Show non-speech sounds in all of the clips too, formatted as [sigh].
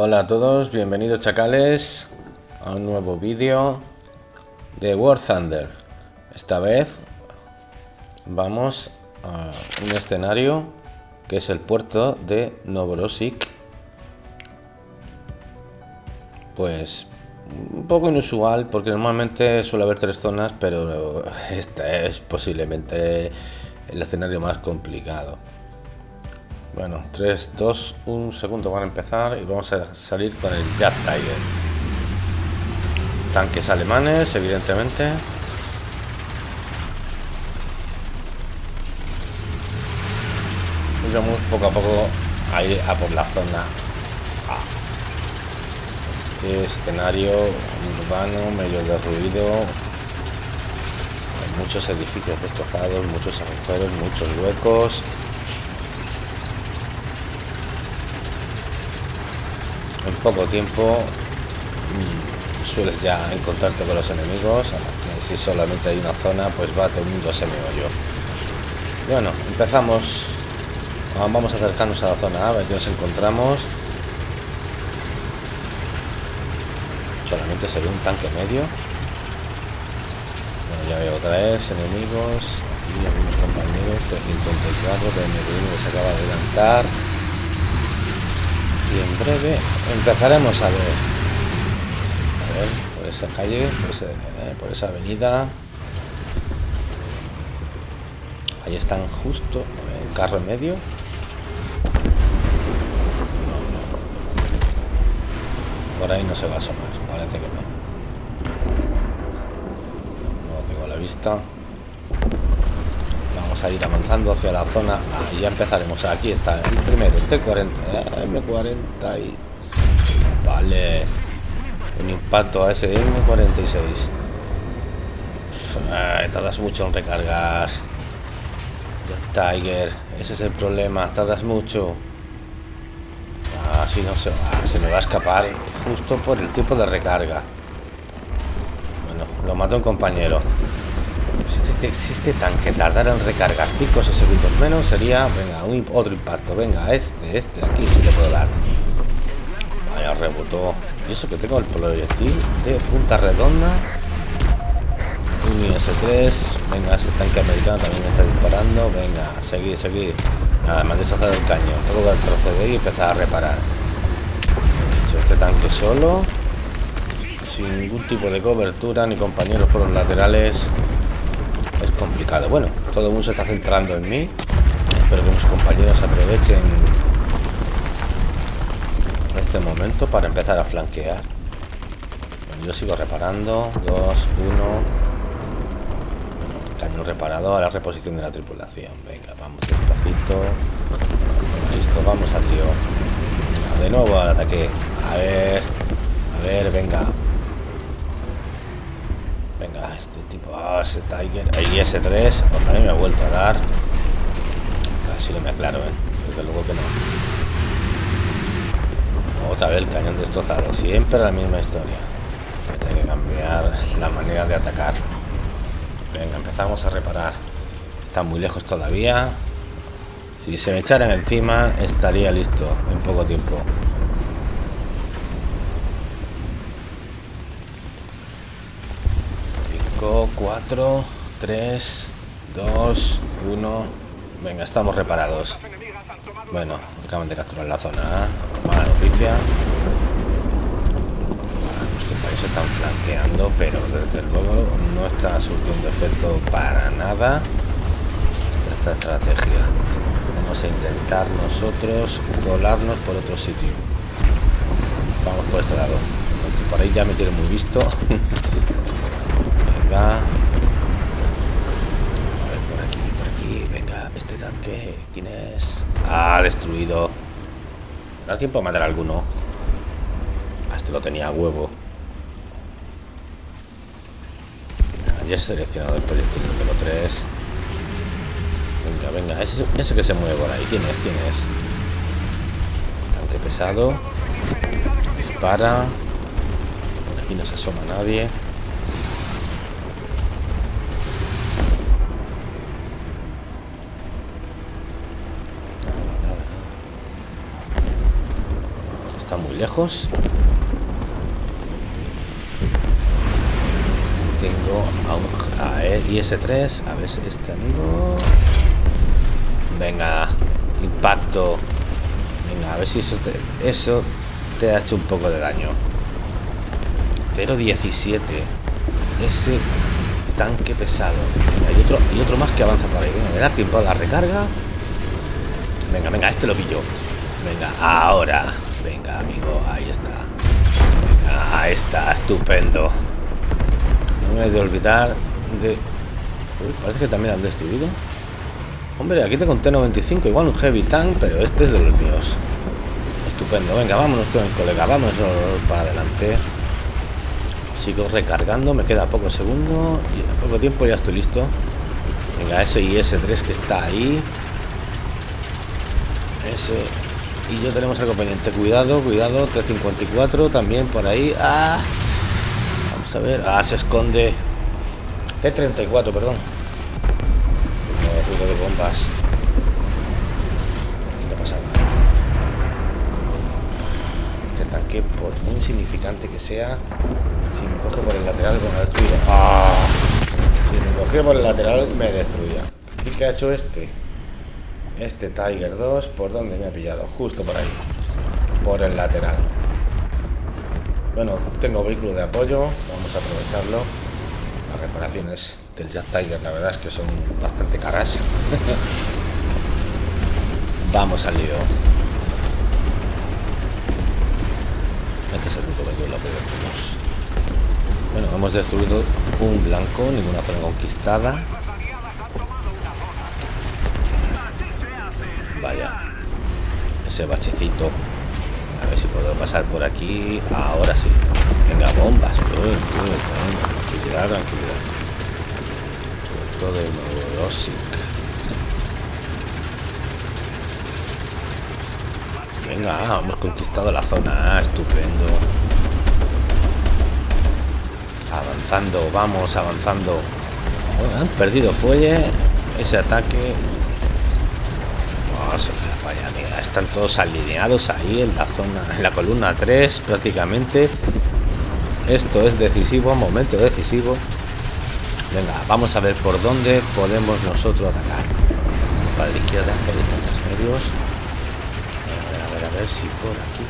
Hola a todos, bienvenidos chacales a un nuevo vídeo de War Thunder. Esta vez vamos a un escenario que es el puerto de Novorossiysk. Pues un poco inusual porque normalmente suele haber tres zonas, pero esta es posiblemente el escenario más complicado. Bueno, 3, 2, 1 segundo van a empezar y vamos a salir con el Jet Tiger. Tanques alemanes, evidentemente. Y vamos poco a poco a ir a por la zona. Este escenario urbano, medio derruido. Hay muchos edificios destrozados, muchos agujeros, muchos huecos. Poco tiempo mm, sueles ya encontrarte con los enemigos si solamente hay una zona pues va todo el mundo se me yo bueno empezamos. Vamos a acercarnos a la zona A, ver qué nos encontramos. Solamente se ve un tanque medio. Bueno, ya veo vez enemigos. Aquí algunos compañeros. 354 que me se acaba de adelantar en breve. Empezaremos a ver. Por esa calle eh, por, esa avenida. Ahí están justo el carro en medio. Por ahí no se va a asomar parece que no. No tengo la vista a ir avanzando hacia la zona. Y ya empezaremos. Aquí está el primero el T40 M40 y vale. Un impacto a ese M46 tardas mucho en recargar. Tiger ese es el problema tardas mucho. Así no se va se me va a escapar justo por el tiempo de recarga. Bueno lo mató un compañero si este tanque tardara en recargar 5 o 6 segundos menos, sería, venga, un, otro impacto. Venga, este, este, aquí sí le puedo dar. Vaya, rebotó. Y eso que tengo el proyectil de punta redonda. Un IS-3. Venga, ese tanque americano también está disparando. Venga, seguir, seguir. Nada, me han destrozado el cañón. Tengo que retroceder y empezar a reparar. Dicho, este tanque solo. Sin ningún tipo de cobertura, ni compañeros por los laterales es complicado. Bueno, todo el mundo se está centrando en mí. Espero que mis compañeros aprovechen este momento para empezar a flanquear. yo sigo reparando. Dos, uno. Cañón reparado a la reposición de la tripulación. Venga, vamos despacito. Listo, vamos al lío. De nuevo al ataque. A ver. A ver, venga. Venga, este tipo... Ah, ese Tiger... Ahí ese 3 Otra vez me ha vuelto a dar. Así lo me aclaro, ¿eh? Desde luego que no. Otra vez el cañón destrozado. Siempre la misma historia. Voy que cambiar la manera de atacar. Venga, empezamos a reparar. Está muy lejos todavía. Si se me echaran encima, estaría listo en poco tiempo. 4, 3, 2, 1. Venga, estamos reparados. Bueno, acaban de capturar la zona Mala noticia. Los compañeros están flanqueando, pero desde luego no está surtiendo efecto para nada esta, esta estrategia. Vamos a intentar nosotros colarnos por otro sitio. Vamos por este lado. Por ahí ya me tiene muy visto. [laughs] Venga. A ver, por aquí, por aquí. Venga, este tanque. ¿Quién es? Ah, destruido. da tiempo a matar a alguno. Ah, este lo tenía a huevo. Ya he seleccionado el proyectil número 3. Venga, venga. Ese, ese que se mueve por ahí. ¿Quién es? ¿Quién es? Tanque pesado. Dispara. Aquí no se asoma nadie. Lejos. Tengo a un a IS-3. A ver si este amigo... Venga, impacto. Venga, a ver si eso te, eso te ha hecho un poco de daño. 0.17. Ese tanque pesado. Hay otro, y otro más que avanza por ahí. Venga, me da tiempo a la recarga. Venga, venga, este lo pillo. Venga, ahora. Venga, amigo, ahí está. Venga, ahí está, estupendo. No me he de olvidar de... Uy, parece que también han destruido. Hombre, aquí tengo un T-95, igual un Heavy Tank, pero este es de los míos. Estupendo, venga, vámonos con el colega, vámonos para adelante. Sigo recargando, me queda poco segundo y en poco tiempo ya estoy listo. Venga, ese IS-3 que está ahí. Ese y yo tenemos algo pendiente. Cuidado, cuidado, T-54 también por ahí. ¡Ah! Vamos a ver. Ah, se esconde. T-34, perdón. No, de bombas. Aquí no pasa nada. Este tanque, por muy insignificante que sea, si me coge por el lateral, bueno, destruye. ¡Ah! Si me coge por el lateral, me destruía. ¿Y qué ha hecho este? Este Tiger 2, ¿por dónde me ha pillado? Justo por ahí. Por el lateral. Bueno, tengo vehículo de apoyo. Vamos a aprovecharlo. Las reparaciones del Jet Tiger, la verdad es que son bastante caras. [laughs] Vamos al lío. Este es el único vehículo que tenemos. Bueno, hemos destruido un blanco, ninguna zona conquistada. Vaya. Ese bachecito. A ver si puedo pasar por aquí. Ahora sí. Venga, bombas. tranquilidad, tranquilidad. Todo de Morosic. Venga, hemos conquistado la zona. estupendo. Avanzando, vamos avanzando. han perdido fuelle. Ese ataque están todos alineados ahí en la zona, en la columna 3 prácticamente. Esto es decisivo, momento decisivo. Venga, vamos a ver por dónde podemos nosotros atacar. Para la izquierda, por los medios. A ver, a ver, a ver si por aquí.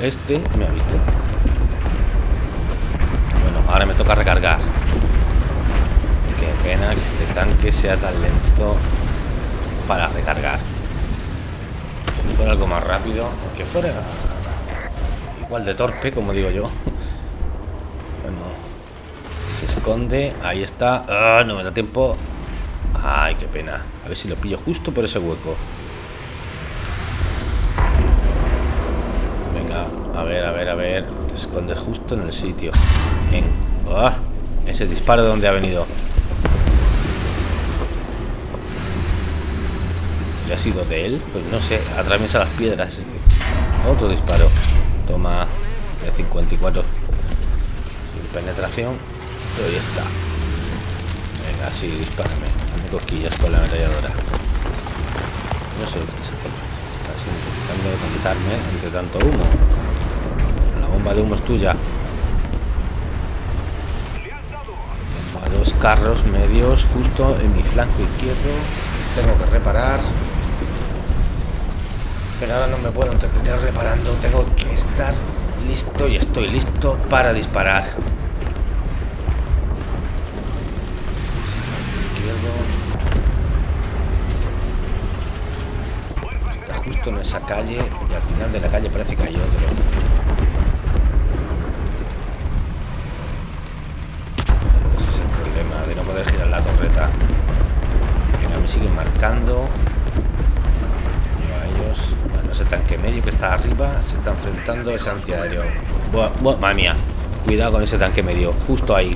Este, me ha visto. Bueno, ahora me toca recargar. Qué pena que este tanque sea tan lento para recargar fuera algo más rápido, aunque fuera igual de torpe, como digo yo. [laughs] Bueno, se esconde, ahí está. Ah, no me da tiempo. Ay, qué pena. A ver si lo pillo justo por ese hueco. Venga, a ver, a ver, a ver. Te escondes justo en el sitio. En... Ah, ese disparo de donde ha venido. ha sido de él, pues no sé, atraviesa las piedras este. Otro disparo. Toma de 54 sin penetración, pero ahí está. Venga, sí, dispárame. Hazme cosquillas con la ametralladora. No sé lo que está haciendo. Estás intentando decomisarme entre tanto humo. De humo es tuya. Dos carros medios justo en mi flanco izquierdo. Tengo que reparar. Pero ahora no me puedo entretener reparando. Tengo que estar listo y estoy listo para disparar. Está justo en esa calle y al final de la calle parece que hay otro. Me siguen marcando ese tanque medio que está arriba se está enfrentando ese antiaéreo. Buah, madre mía. Cuidado con ese tanque medio. Justo ahí.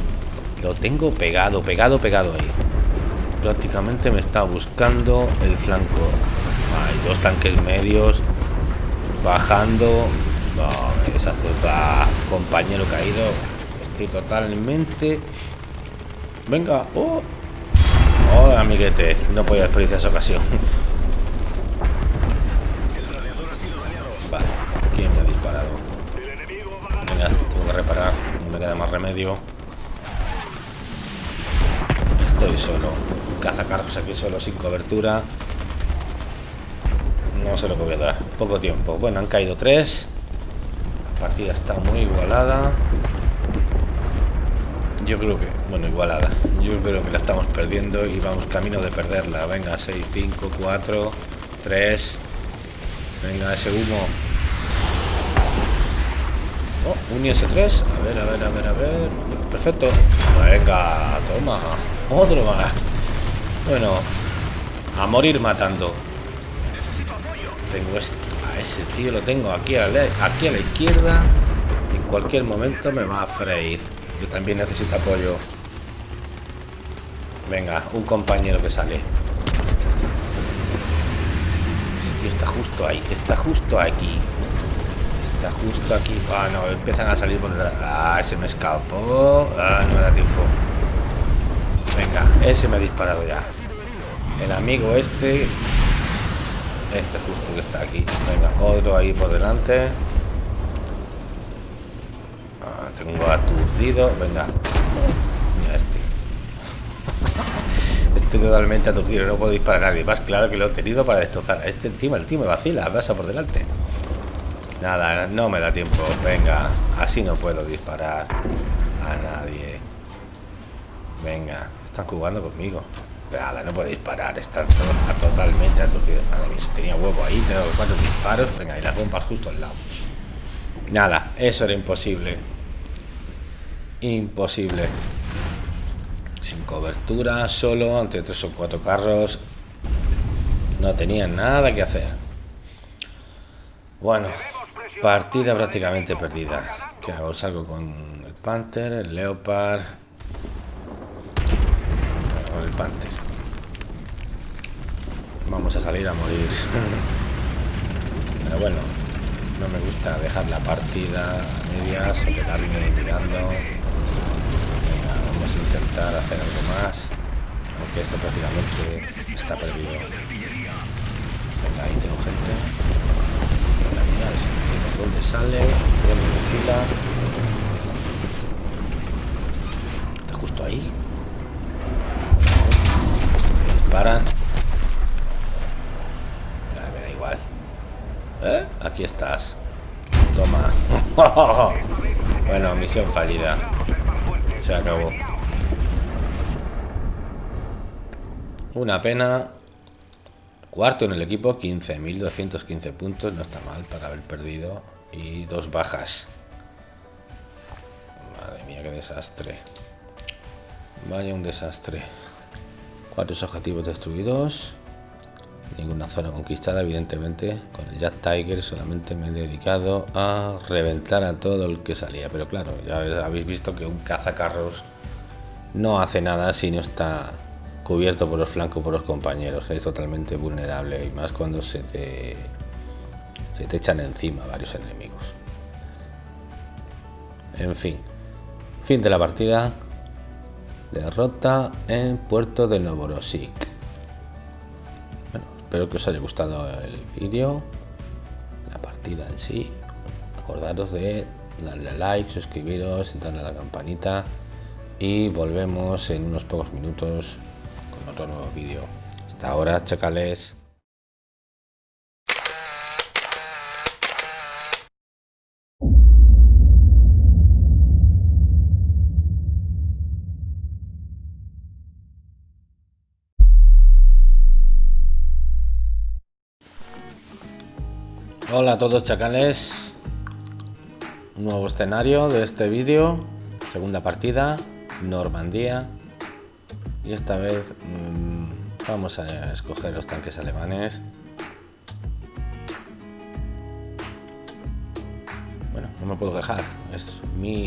Lo tengo pegado, pegado, pegado ahí. Prácticamente me está buscando el flanco. Hay dos tanques medios. Bajando. No. Compañero caído. Estoy totalmente... Venga. Oh. Oh, amiguete. No podía desperdiciar esa ocasión. Vale. ¿Quién me ha disparado? Venga, tengo que reparar. No me queda más remedio. Estoy solo. Cazacarros aquí solo sin cobertura. No sé lo que voy a dar. Poco tiempo. Bueno, han caído tres. La partida está muy igualada. Yo creo que, bueno, igualada. Yo creo que la estamos perdiendo y vamos camino de perderla. Venga, 6, 5, 4, 3. Venga, ese humo. Oh, un IS-3. A ver, a ver, a ver, a ver. Perfecto. Venga, toma. Otro más. Bueno, a morir matando. Tengo este, a ese tío, lo tengo aquí a, la, aquí a la izquierda. En cualquier momento me va a freír. Yo también necesito apoyo. Venga, un compañero que sale. Ese tío está justo ahí. Está justo aquí. Está justo aquí. Ah, no, empiezan a salir por detrás. Ah, ese me escapó. Ah, no me da tiempo. Venga, ese me ha disparado ya. El amigo este. Este justo que está aquí. Venga, otro ahí por delante tengo aturdido. Venga. Mira este. Estoy totalmente aturdido. No puedo disparar a nadie. Más claro que lo he tenido para destrozar. Este encima, el tío me vacila. Pasa por delante. Nada, no me da tiempo. Venga. Así no puedo disparar a nadie. Venga. Están jugando conmigo. Nada, no puedo disparar. Están totalmente aturdidos. Madre mía, si tenía huevo ahí. Tengo cuatro disparos. Venga, y las bombas justo al lado. Nada, eso era imposible. Imposible. Sin cobertura, solo, ante tres o cuatro carros. No tenía nada que hacer. Bueno, partida prácticamente perdida. ¿Qué hago? Salgo con el Panther, el Leopard. Con el Panther. Vamos a salir a morir. [laughs] Pero bueno, no me gusta dejar la partida a medias o quedarme mirando intentar hacer algo más aunque esto prácticamente está perdido venga ahí tengo gente. Venga, a ver si dónde sale. Me fila. Está justo ahí. Disparan. Me da igual. ¿Eh? aquí estás. Toma. [laughs] Bueno misión fallida. Se acabó Una pena. Cuarto en el equipo, 15.215 puntos. No está mal para haber perdido. Y dos bajas. Madre mía, qué desastre. Vaya un desastre. Cuatro objetivos destruidos. Ninguna zona conquistada, evidentemente. Con el Jack Tiger solamente me he dedicado a reventar a todo el que salía. Pero claro, ya habéis visto que un cazacarros no hace nada si no está cubierto por los flancos por los compañeros. Es totalmente vulnerable y más cuando se te, se te echan encima varios enemigos. En fin, fin de la partida. Derrota en Puerto de Novorossiysk. Bueno, espero que os haya gustado el vídeo, la partida en sí. Acordaros de darle a like, suscribiros, darle a la campanita y volvemos en unos pocos minutos otro nuevo vídeo. Hasta ahora, chacales. Hola a todos chacales Un nuevo escenario de este vídeo Segunda partida Normandía y esta vez mmm, vamos a escoger los tanques alemanes me puedo quejar. Es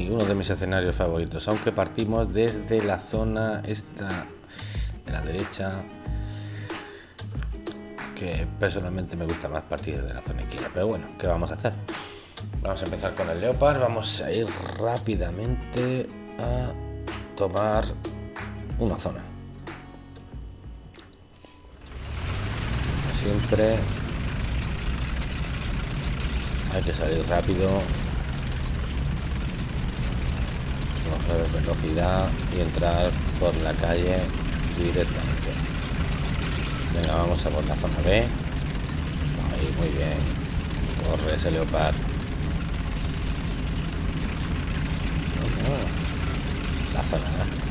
uno de mis escenarios favoritos. Aunque partimos desde la zona esta de la derecha. Que personalmente me gusta más partir de la zona izquierda. Pero bueno, ¿qué vamos a hacer? Vamos a empezar con el Leopard. Vamos a ir rápidamente a tomar una zona. Siempre hay que salir rápido. Coger velocidad y entrar por la calle directamente. Venga vamos a por la zona B. Ahí muy bien. Corre ese leopard. La zona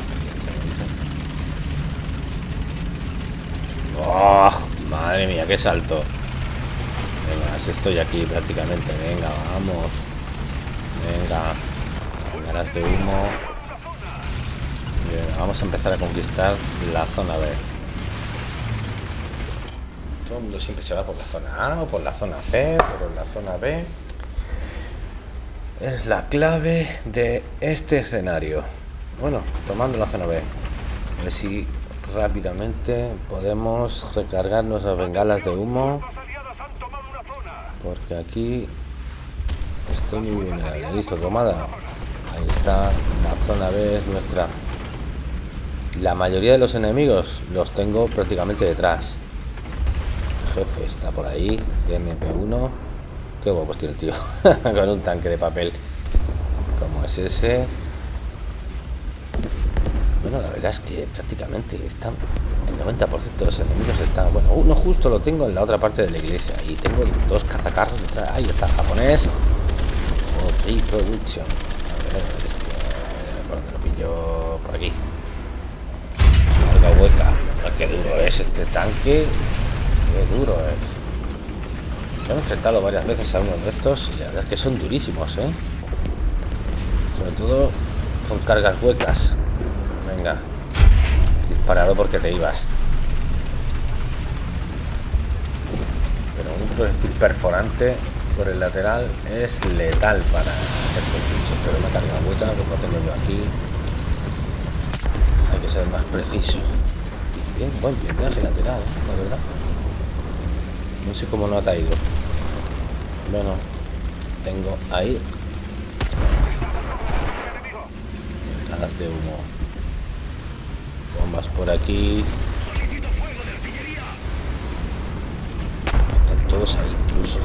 oh, madre mía qué salto estoy aquí prácticamente. Venga, vamos. Venga. De humo. vamos a empezar a conquistar la zona B. Todo el mundo siempre se va por la zona A o por la zona C, pero la zona B es la clave de este escenario. Bueno, tomando la zona B. A ver si rápidamente podemos recargar nuestras bengalas de humo porque aquí estoy muy vulnerable. Listo, tomada. Ahí está, la zona B es nuestra. La mayoría de los enemigos los tengo prácticamente detrás. El jefe está por ahí, de MP1. Qué guapo tiene el tío. [laughs] Con un tanque de papel. Como es ese. Bueno, la verdad es prácticamente están el 90% de los enemigos están... Bueno, uno justo lo tengo en la otra parte de la iglesia. Y tengo dos cazacarros. Ahí está, japonés. O Production. A ver, este, ¿por lo pillo? Por aquí. Carga hueca. Ah, qué duro es este tanque. Qué duro es. Yo he enfrentado varias veces a uno de estos y la verdad es que son durísimos, ¿eh? Sobre todo con cargas huecas. Venga, parado porque te ibas. Pero un proyectil perforante por el lateral es letal para estos bichos. Pero una carga hueca como tengo yo aquí. Hay que ser más preciso. Bien, buen blindaje lateral, la verdad. No sé cómo no ha caído. Bueno, tengo ahí. Cajas de humo bombas por aquí. Están todos ahí incluso,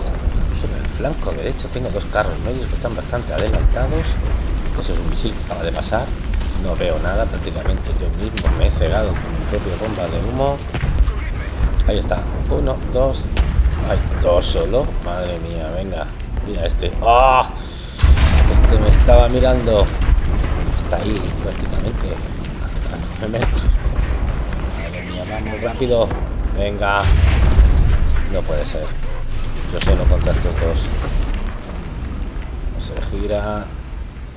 incluso en el flanco derecho. Tengo dos carros medios que están bastante adelantados. Ese es un misil que acaba de pasar. No veo nada prácticamente yo mismo me he cegado con mi propia bomba de humo. Ahí está. Uno dos. Hay dos solo. Madre mía venga. Mira este. ¡Ah! este me estaba mirando. Está ahí prácticamente a 9 metros vamos rápido. Venga. No puede ser. Yo solo contra estos dos. Se gira.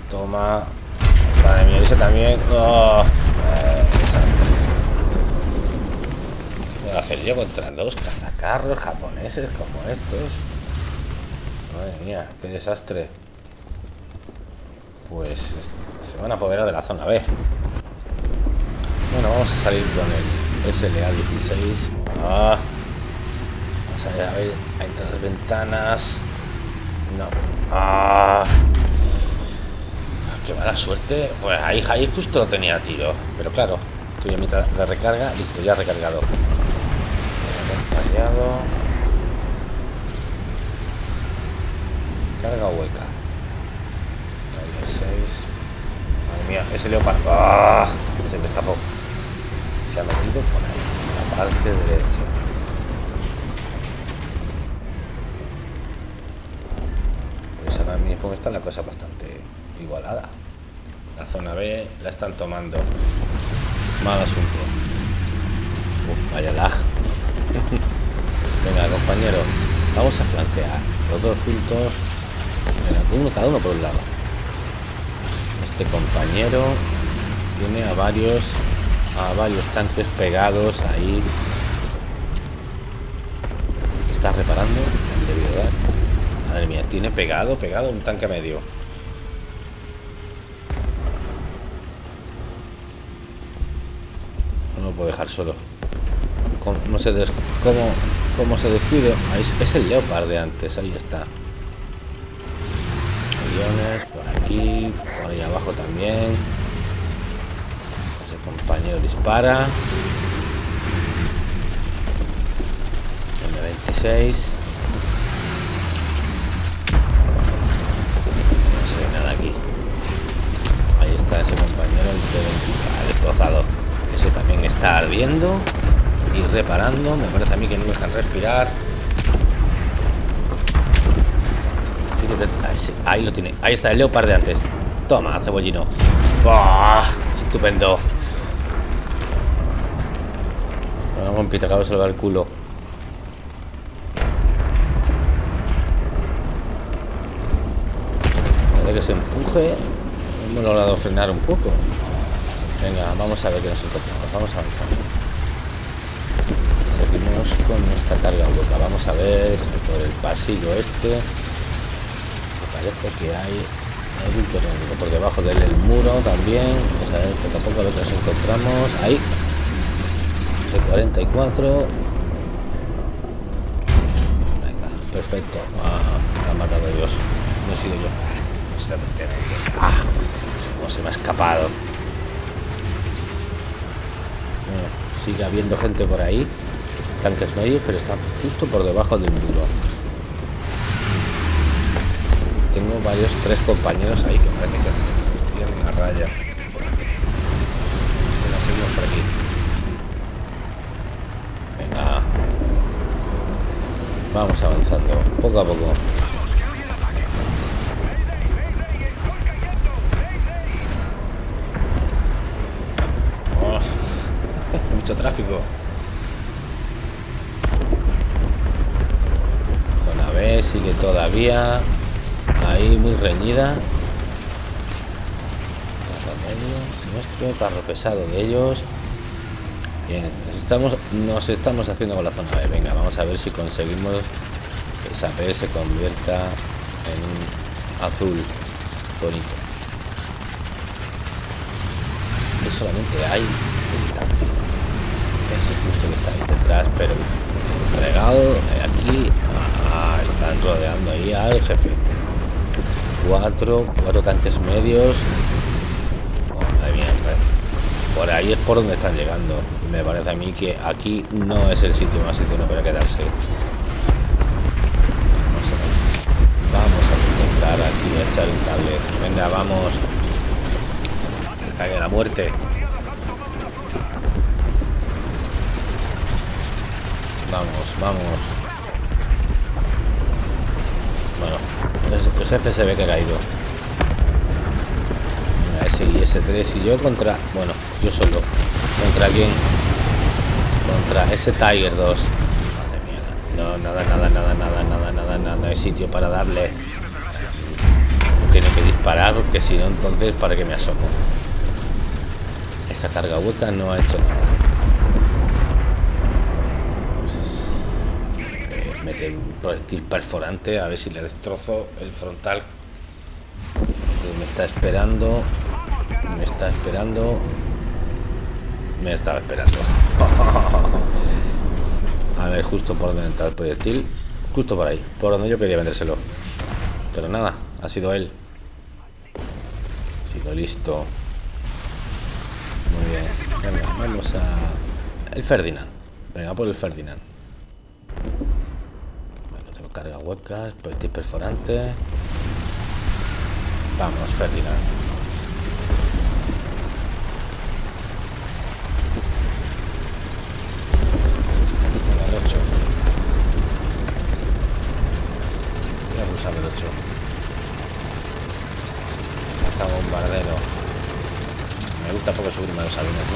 Toma. Madre mía, ese también. Oh, Voy a hacer yo contra dos cazacarros japoneses como estos. Madre mía, qué desastre. Pues se van a apoderar de la zona B. Bueno, vamos a salir con él. SLA16. Ah. Vamos a ver, a ver, ventanas. No. Ah. Qué mala suerte. Pues ahí, ahí justo tenía tiro. Pero claro, estoy en mitad de recarga. Listo, ya recargado. Acompañado. Carga hueca. Ahí 6. Madre mía, ese leopardo. ¡Ah! Se me escapó se ha metido por ahí, la parte derecha. Pues ahora mismo está la cosa bastante igualada. La zona B la están tomando. Mal asunto. vaya lag. [laughs] Venga, compañero, vamos a flanquear. Los dos juntos. uno cada uno por un lado. Este compañero tiene a varios a varios tanques pegados ahí. Está reparando. Madre mía, tiene pegado, pegado un tanque medio. No lo puedo dejar solo. No se, des cómo, cómo se descuide? Ahí es, es, el Leopard de antes, ahí está. Aviones, por aquí, por ahí abajo también. Compañero dispara. M26. No se ve nada aquí. Ahí está ese compañero, el T-20, destrozado. Ese también está ardiendo y reparando. Me parece a mí que no dejan respirar. Ahí lo tiene. Ahí está el leopard de antes. Toma, cebollino. Estupendo. Vamos, pita, acabo de salvar el culo. Puede que se empuje. Hemos logrado frenar un poco. Venga, vamos a ver qué nos encontramos. Vamos avanzando. Seguimos con nuestra carga hueca. Vamos a ver por el pasillo este. Me parece que hay algún por debajo del el muro también. Vamos a ver poco a poco lo que nos encontramos. Ahí. De 44. Venga, perfecto. Ah, ha matado Dios. No he sido yo. Ah, cómo se me ha escapado. sigue habiendo gente por ahí tanques medios pero está justo por debajo del muro tengo varios tres compañeros ahí que parece que tienen una raya bueno, por aquí venga vamos avanzando poco a poco [laughs] tráfico. Zona B sigue todavía ahí muy reñida. Carro medio nuestro, carro pesado de ellos. Bien, estamos, nos estamos haciendo con la zona B. Venga, vamos a ver si conseguimos que esa B se convierta en un azul bonito. Que solamente hay un tanque ese justo que está ahí detrás, pero fregado aquí. Ah, están rodeando ahí al jefe. Cuatro, cuatro tanques medios. Por ahí es por donde están llegando. Me parece a mí que aquí no es el sitio más sitio para quedarse. Vamos a, intentar aquí echar un cable. Venga, vamos. caiga la muerte. Vamos, vamos. Bueno, el jefe se ve que ha caído. Ese y ese 3 y yo contra... Bueno, yo solo. ¿Contra quién? Contra ese Tiger 2. Madre mía. No, nada, nada, nada, nada, nada, nada, nada. No hay sitio para darle. Tiene que disparar, porque si no, entonces, ¿para que me asomo? Esta carga hueca no ha hecho nada. un proyectil perforante a ver si le destrozo el frontal me está esperando me está esperando. Me estaba esperando. [laughs] A ver justo por donde entra el proyectil. Justo por ahí por donde yo quería vendérselo. Pero nada ha sido él. Ha sido listo. Muy bien. Venga vamos a el Ferdinand. Venga por el Ferdinand. Carga huecas, proyectil perforante. Vamos, Ferdinand. El 8. Voy a el 8. Lanza bombardero. Me gusta poco subirme a los aviones, no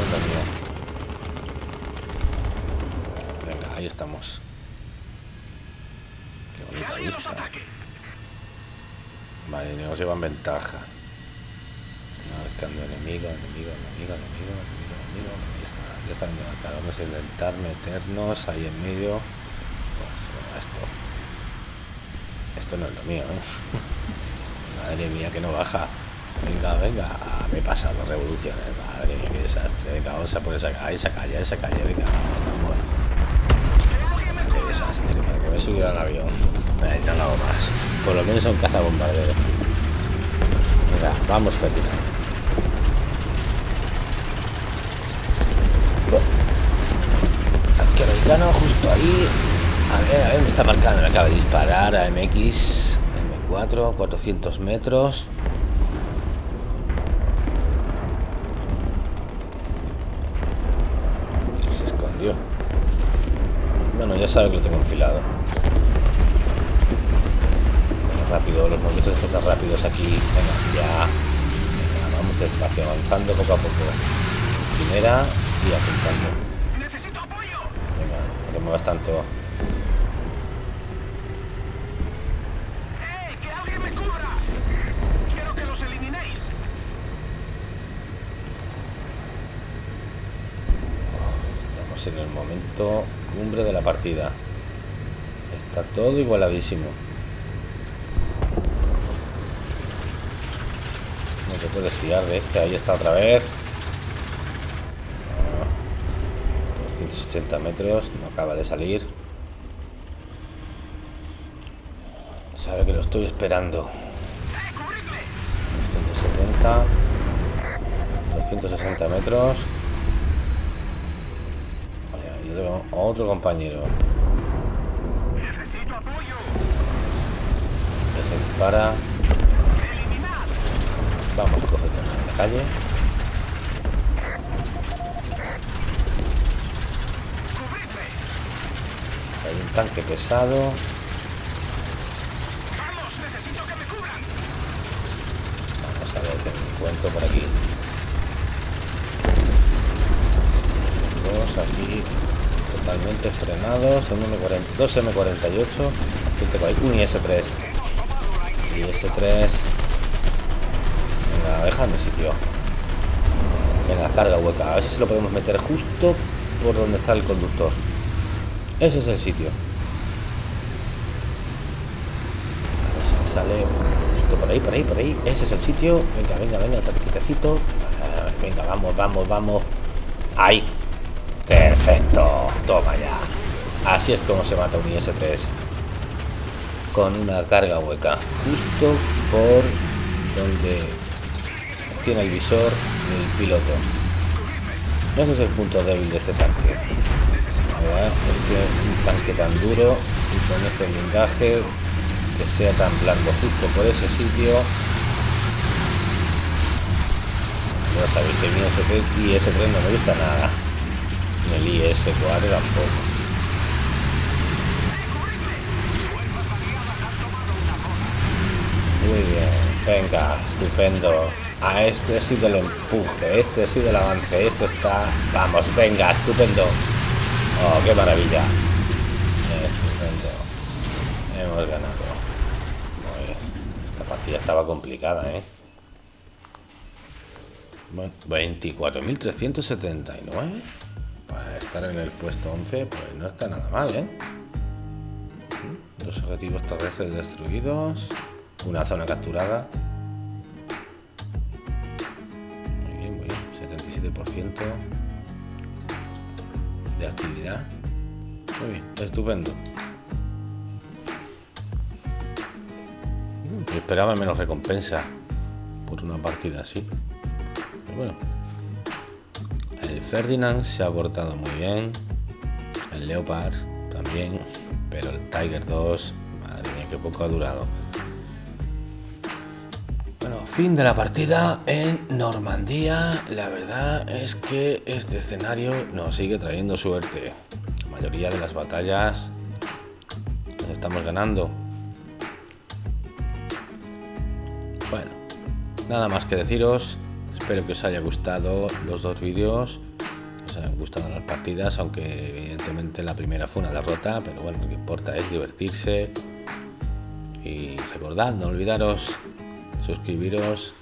Venga, ahí estamos bonita vista. Vale, nos llevan ventaja. Marcando enemigo, enemigo, enemigo, enemigo, enemigo, enemigo. Ya están levantados. Vamos a intentar meternos ahí en medio. Pues, esto. Esto no es lo mío, ¿eh? [laughs] Madre mía, que no baja. Venga, venga. Me he pasado revoluciones. Madre mía, qué desastre. Venga, vamos a por esa, a esa calle, esa calle. Venga, vamos. Qué desastre, para que me subiera al avión. Eh, no lo hago más. Por lo menos son cazabombarderos. Venga, vamos, Ferdinand. Arqueamericano justo ahí. A ver, a ver, me está marcando. Me acaba de disparar a MX. M4, 400 metros. Se escondió. Bueno, ya sabe que lo tengo enfilado. rápido, los movimientos de defensa rápidos aquí. Venga, ya. Venga, vamos despacio, avanzando poco a poco. Primera y apuntando. Venga, no te muevas tanto. En el momento cumbre de la partida. Está todo igualadísimo. te puedes fiar de este. Ahí está otra vez. 280 metros. No acaba de salir. Sabe que lo estoy esperando. 270. 260 metros. Otro compañero. Que se dispara. Vamos, coge en la calle. Hay un tanque pesado. Vamos a ver qué me encuentro por aquí. Dos aquí totalmente frenados. Son 2 M48. Un IS-3. IS-3 déjame sitio. Venga, carga hueca. A ver si lo podemos meter justo por donde está el conductor. Ese es el sitio. A ver si me sale justo por ahí, por ahí, por ahí. Ese es el sitio. Venga, venga, venga, quietecito. Venga, vamos, vamos, vamos. Ahí. Perfecto. Toma ya. Así es como se mata un IS-3. Con una carga hueca. Justo por donde tiene el visor el piloto. Ese es el punto débil de este tanque. es que un tanque tan duro y con este blindaje que sea tan blando justo por ese sitio. Ya sabéis, el IS-3 no me gusta nada. El IS-4 tampoco. Muy bien, venga, estupendo. A este ha sido el empuje, este ha sido el avance, esto está... Vamos, venga, estupendo. Oh, qué maravilla. Estupendo. Hemos ganado. esta partida estaba complicada, ¿eh? Bueno, 24.379 para estar en el puesto 11, pues no está nada mal, ¿eh? Dos objetivos terrestres destruidos, una zona capturada. de actividad. Muy bien, estupendo. esperaba menos recompensa por una partida así. bueno, el Ferdinand se ha portado muy bien. El Leopard también. Pero el Tiger 2, madre mía, que poco ha durado. Fin de la partida en Normandía. La verdad es que este escenario nos sigue trayendo suerte. La mayoría de las batallas nos estamos ganando. Bueno, nada más que deciros. Espero que os haya gustado los dos vídeos. Os hayan gustado las partidas, aunque evidentemente la primera fue una derrota. Pero bueno, lo que importa es divertirse. Y recordad, no olvidaros suscribiros,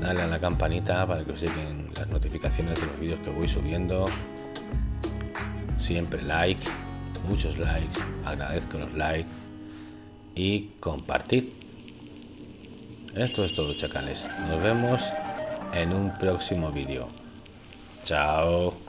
darle a la campanita para que os lleguen las notificaciones de los vídeos que voy subiendo. Siempre like, muchos likes, agradezco los likes y compartir. Esto es todo, chacales. Nos vemos en un próximo vídeo. Chao.